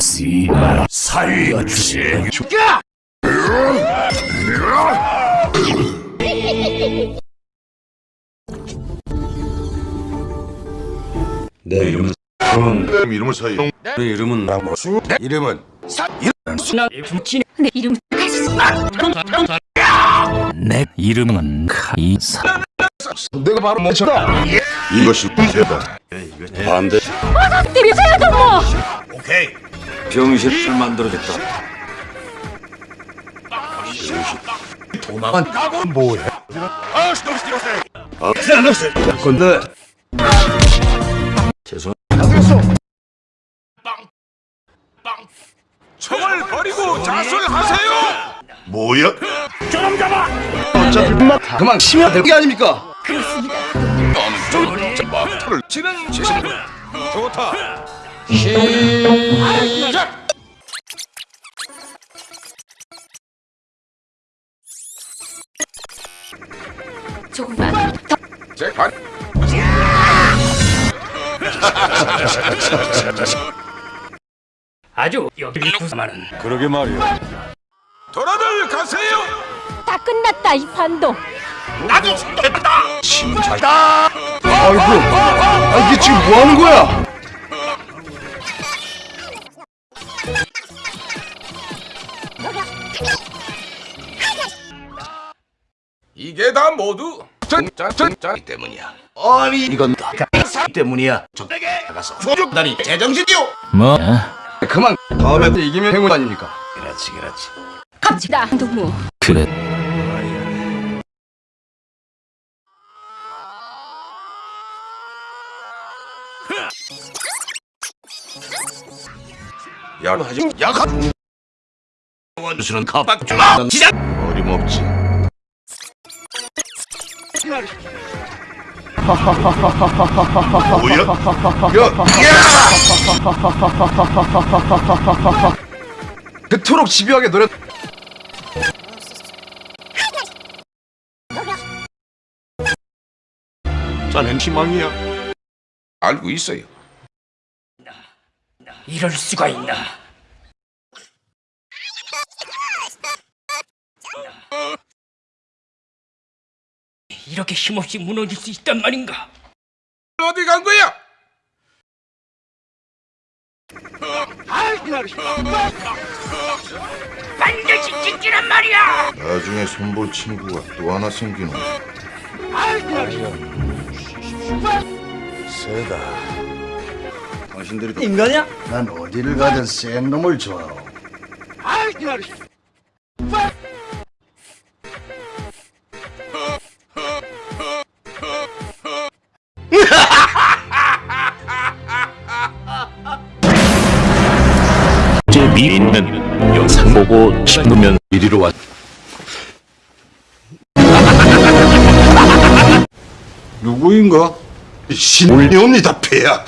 씨발 살려주세 내 이름은 내 이름을 사용 내 이름은 나무수 내 이름은 내 이름. 내 이름은 카이사 내가 바로 멈춰다 이것이 문제다. 반대. 때리세요 뭐. 병실을 만들어줬다. 뭐해? 건데 죄송 총을 버리고 자수하세요. 뭐야? 어차피 막 그만 치면 될게 아닙니까 막타를 치는 제신. 좋다. 조금만 더제 관. 아주 여기 구사만은 그러게 말이야 돌아들 가세요. 다 끝났다 이 판도 아이고. 아 이게 지금 뭐 하는 거야? 이게 다 모두 짠짠짠 때문이야. 아니 이건 다 때문이야. 적에게 나가서. 조족다니 제정신이요 뭐? 그만. 다음에 또 이기면 행운 아닙니까? 그렇지 그렇지. 갑시다 동무. 그래 야하지 약한 원수는 갑박 주마! 시작! 어림없지. 뭐야? 그토록 집요하게 노력 자넨 희망이야 알고 있어요. 이럴 수가 있나? 이렇게 힘없이 무너질 수 있단 말인가? 어디 간 거야? 반드시 지키란 말이야! 나중에 손볼 친구가 또 하나 생기는 세다 당신들이 인간이야? 난 어디를 가든 센 놈을 좋아하오. 제 미인은 영상 보고 싶으면 이리로 왔 누구인가? 신올리옵니다 폐야